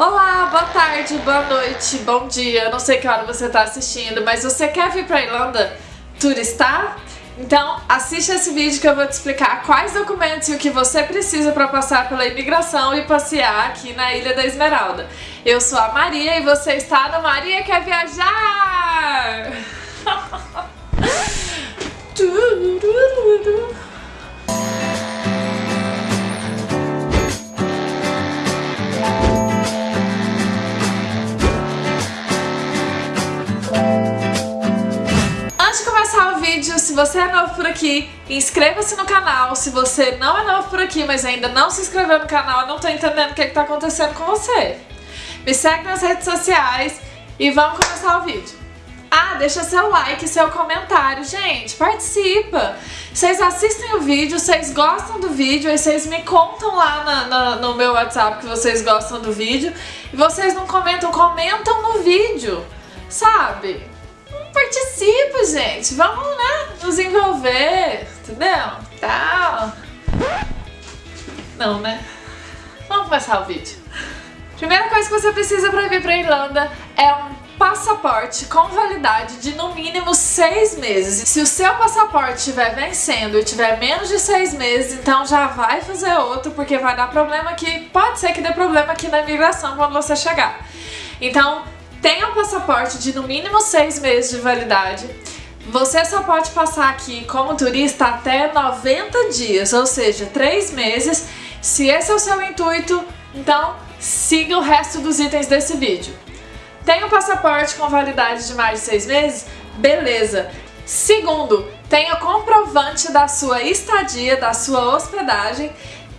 Olá, boa tarde, boa noite, bom dia. Eu não sei que hora você está assistindo, mas você quer vir para Irlanda turistar? Então assiste esse vídeo que eu vou te explicar quais documentos e o que você precisa para passar pela imigração e passear aqui na Ilha da Esmeralda. Eu sou a Maria e você está no Maria Quer Viajar! você é novo por aqui, inscreva-se no canal. Se você não é novo por aqui, mas ainda não se inscreveu no canal, eu não tô entendendo o que, está acontecendo com você. Me segue nas redes sociais e vamos começar o vídeo. Ah, deixa seu like, seu comentário. Gente, participa. Vocês assistem o vídeo, vocês gostam do vídeo, aí vocês me contam lá na, na, no meu WhatsApp que vocês gostam do vídeo. E vocês não comentam, comentam no vídeo, sabe? Participa, gente. Vamos, né, nos envolver, entendeu? Tal. Não, né? Vamos começar o vídeo. Primeira coisa que você precisa para vir para Irlanda é um passaporte com validade de no mínimo seis meses. Se o seu passaporte estiver vencendo e tiver menos de seis meses, então já vai fazer outro, porque vai dar problema aqui, pode ser que dê problema aqui na imigração quando você chegar. Então, Tenha um passaporte de no mínimo seis meses de validade. Você só pode passar aqui como turista até 90 dias, ou seja, 3 meses. Se esse é o seu intuito, então siga o resto dos itens desse vídeo. Tem um passaporte com validade de mais de 6 meses? Beleza! Segundo, tenha comprovante da sua estadia, da sua hospedagem.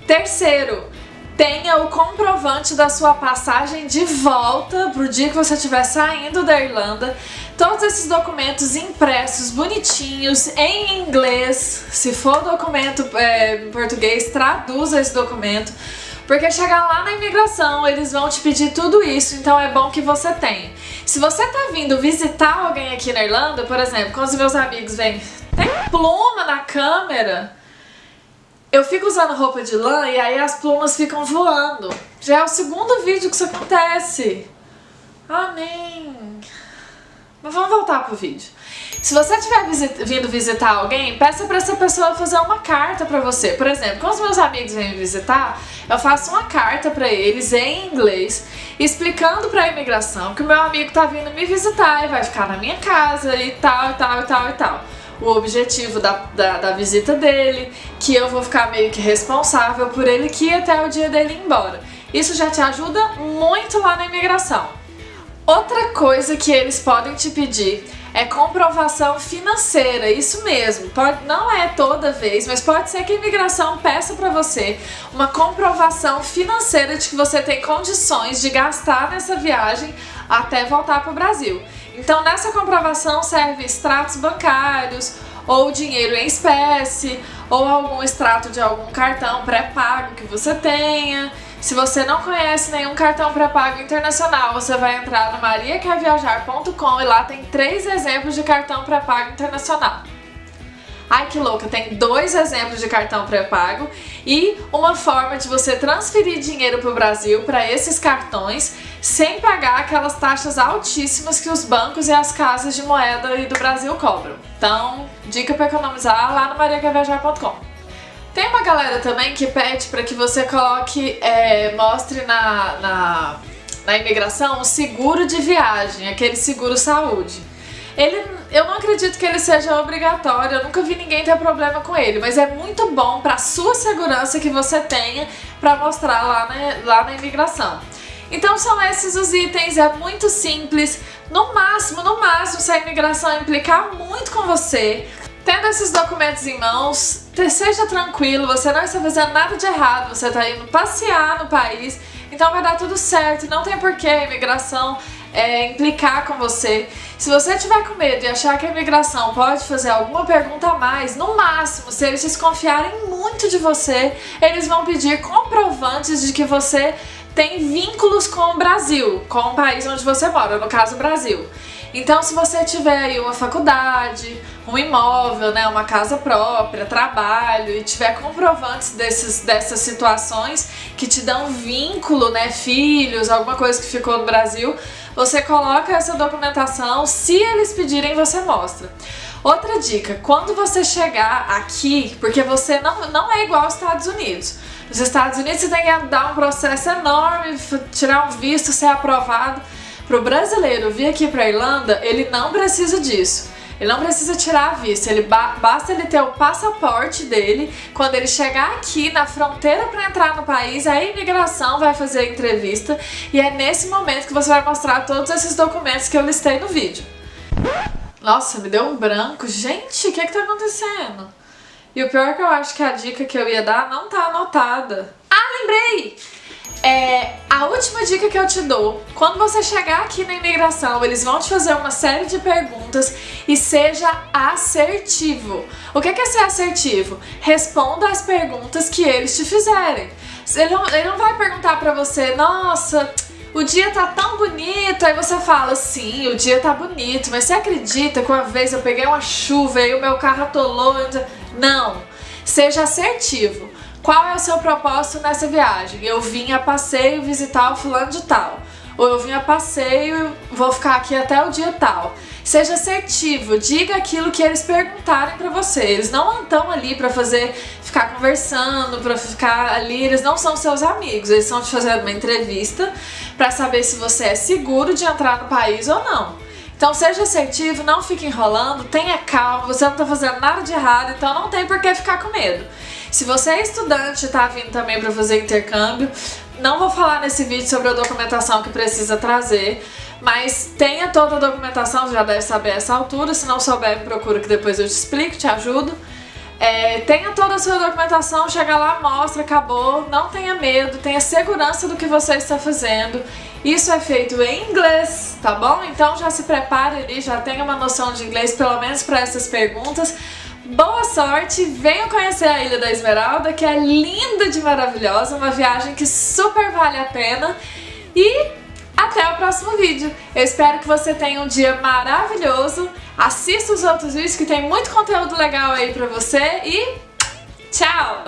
Terceiro, tenha o comprovante da sua passagem de volta pro dia que você estiver saindo da Irlanda. Todos esses documentos impressos, bonitinhos, em inglês. Se for documento é, em português, traduza esse documento. Porque chegar lá na imigração, eles vão te pedir tudo isso, então é bom que você tenha. Se você tá vindo visitar alguém aqui na Irlanda, por exemplo, quando os meus amigos vêm, tem pluma na câmera, eu fico usando roupa de lã e aí as plumas ficam voando. Já é o segundo vídeo que isso acontece. Amém. Mas vamos voltar pro vídeo. Se você estiver visit vindo visitar alguém, peça para essa pessoa fazer uma carta para você. Por exemplo, quando os meus amigos vêm me visitar, eu faço uma carta para eles em inglês, explicando para a imigração que o meu amigo tá vindo me visitar e vai ficar na minha casa e tal, e tal, e tal, e tal o objetivo da, da, da, visita dele, que eu vou ficar meio que responsável por ele que ir até o dia dele ir embora. Isso já te ajuda muito lá na imigração. Outra coisa que eles podem te pedir é comprovação financeira, isso mesmo, pode, não é toda vez, mas pode ser que a imigração peça para você uma comprovação financeira de que você tem condições de gastar nessa viagem até voltar para o Brasil. Então nessa comprovação serve extratos bancários, ou dinheiro em espécie, ou algum extrato de algum cartão pré-pago que você tenha. Se você não conhece nenhum cartão pré-pago internacional, você vai entrar no mariaquerviajar.com e lá tem três exemplos de cartão pré-pago internacional. Ai que louca, tem dois exemplos de cartão pré-pago e uma forma de você transferir dinheiro para o Brasil para esses cartões sem pagar aquelas taxas altíssimas que os bancos e as casas de moeda do Brasil cobram. Então, dica para economizar lá no mariaquerviajar.com. Tem uma galera também que pede para que você coloque, é, mostre na, na, na imigração o seguro de viagem, aquele seguro saúde. Ele, eu não acredito que ele seja obrigatório, eu nunca vi ninguém ter problema com ele, mas é muito bom para sua segurança que você tenha para mostrar lá na, lá na imigração. Então são esses os itens, é muito simples, no máximo, no máximo, se a imigração implicar muito com você, tendo esses documentos em mãos, seja tranquilo, você não está fazendo nada de errado, você está indo passear no país, então vai dar tudo certo, não tem porquê a imigração é, implicar com você. Se você tiver com medo e achar que a imigração pode fazer alguma pergunta a mais, no máximo, se eles desconfiarem muito de você, eles vão pedir comprovantes de que você tem vínculos com o Brasil, com o país onde você mora, no caso Brasil. Então se você tiver aí uma faculdade, um imóvel, né, uma casa própria, trabalho e tiver comprovantes desses, dessas situações que te dão vínculo, né, filhos, alguma coisa que ficou no Brasil, você coloca essa documentação, se eles pedirem você mostra. Outra dica, quando você chegar aqui, porque você não, não é igual aos Estados Unidos, nos Estados Unidos você tem que dar um processo enorme, tirar um visto, ser aprovado. Para o brasileiro vir aqui para Irlanda, ele não precisa disso. Ele não precisa tirar a vista, ele ba basta ele ter o passaporte dele. Quando ele chegar aqui na fronteira para entrar no país, a imigração vai fazer a entrevista e é nesse momento que você vai mostrar todos esses documentos que eu listei no vídeo. Nossa, me deu um branco. Gente, o que é que tá acontecendo? E o pior é que eu acho que a dica que eu ia dar não tá anotada. Ah, lembrei! É, a última dica que eu te dou, quando você chegar aqui na imigração, eles vão te fazer uma série de perguntas e seja assertivo. O que é ser assertivo? Responda as perguntas que eles te fizerem. Ele não, ele não vai perguntar pra você, nossa, o dia tá tão bonito, aí você fala, sim, o dia tá bonito, mas você acredita que uma vez eu peguei uma chuva e o meu carro atolou? Não, seja assertivo. Qual é o seu propósito nessa viagem? Eu vim a passeio visitar o fulano de tal. Ou eu vim a passeio e vou ficar aqui até o dia tal. Seja assertivo, diga aquilo que eles perguntarem pra você. Eles não estão ali pra fazer, ficar conversando, pra ficar ali, eles não são seus amigos. Eles estão te fazendo uma entrevista pra saber se você é seguro de entrar no país ou não. Então seja assertivo, não fique enrolando, tenha calma, você não tá fazendo nada de errado, então não tem por que ficar com medo. Se você é estudante e tá vindo também para fazer intercâmbio, não vou falar nesse vídeo sobre a documentação que precisa trazer, mas tenha toda a documentação, já deve saber essa altura, se não souber me procura que depois eu te explico, te ajudo. É, tenha toda a sua documentação, chega lá, mostra, acabou, não tenha medo, tenha segurança do que você está fazendo. Isso é feito em inglês, tá bom? Então já se prepare ali, já tenha uma noção de inglês, pelo menos para essas perguntas. Boa sorte, venham conhecer a Ilha da Esmeralda, que é linda de maravilhosa, uma viagem que super vale a pena. E até o próximo vídeo. Eu espero que você tenha um dia maravilhoso. Assista os outros vídeos que tem muito conteúdo legal aí pra você e tchau!